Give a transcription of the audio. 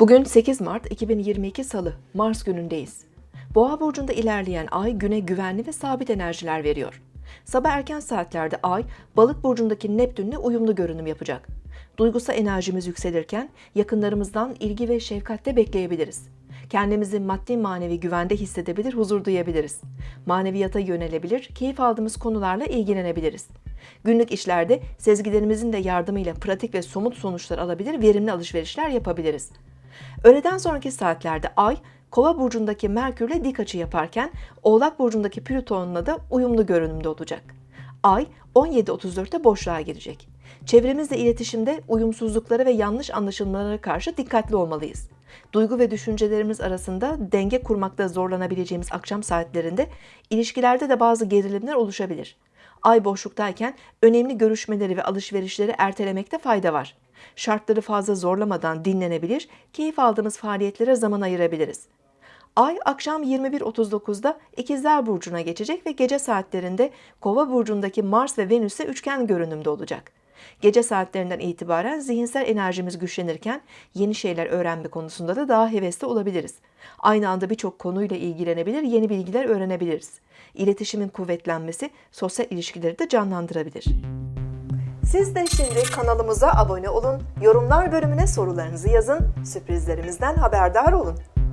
Bugün 8 Mart 2022 Salı, Mars günündeyiz. Boğa burcunda ilerleyen ay güne güvenli ve sabit enerjiler veriyor. Sabah erken saatlerde ay, Balık burcundaki Neptünle uyumlu görünüm yapacak. Duygusal enerjimiz yükselirken yakınlarımızdan ilgi ve şefkatte bekleyebiliriz. Kendimizi maddi manevi güvende hissedebilir, huzur duyabiliriz. Maneviyata yönelebilir, keyif aldığımız konularla ilgilenebiliriz. Günlük işlerde sezgilerimizin de yardımıyla pratik ve somut sonuçlar alabilir, verimli alışverişler yapabiliriz. Öğleden sonraki saatlerde Ay, Kova burcundaki Merkürle dik açı yaparken Oğlak burcundaki Plüton'la da uyumlu görünümde olacak. Ay 17.34'te boşluğa girecek. Çevremizle iletişimde uyumsuzluklara ve yanlış anlaşılmalara karşı dikkatli olmalıyız. Duygu ve düşüncelerimiz arasında denge kurmakta zorlanabileceğimiz akşam saatlerinde ilişkilerde de bazı gerilimler oluşabilir. Ay boşluktayken önemli görüşmeleri ve alışverişleri ertelemekte fayda var. Şartları fazla zorlamadan dinlenebilir, keyif aldığımız faaliyetlere zaman ayırabiliriz. Ay akşam 21.39'da İkizler Burcu'na geçecek ve gece saatlerinde Kova Burcu'ndaki Mars ve Venüs'e üçgen görünümde olacak. Gece saatlerinden itibaren zihinsel enerjimiz güçlenirken yeni şeyler öğrenme konusunda da daha hevesli olabiliriz. Aynı anda birçok konuyla ilgilenebilir, yeni bilgiler öğrenebiliriz. İletişimin kuvvetlenmesi sosyal ilişkileri de canlandırabilir. Siz de şimdi kanalımıza abone olun, yorumlar bölümüne sorularınızı yazın, sürprizlerimizden haberdar olun.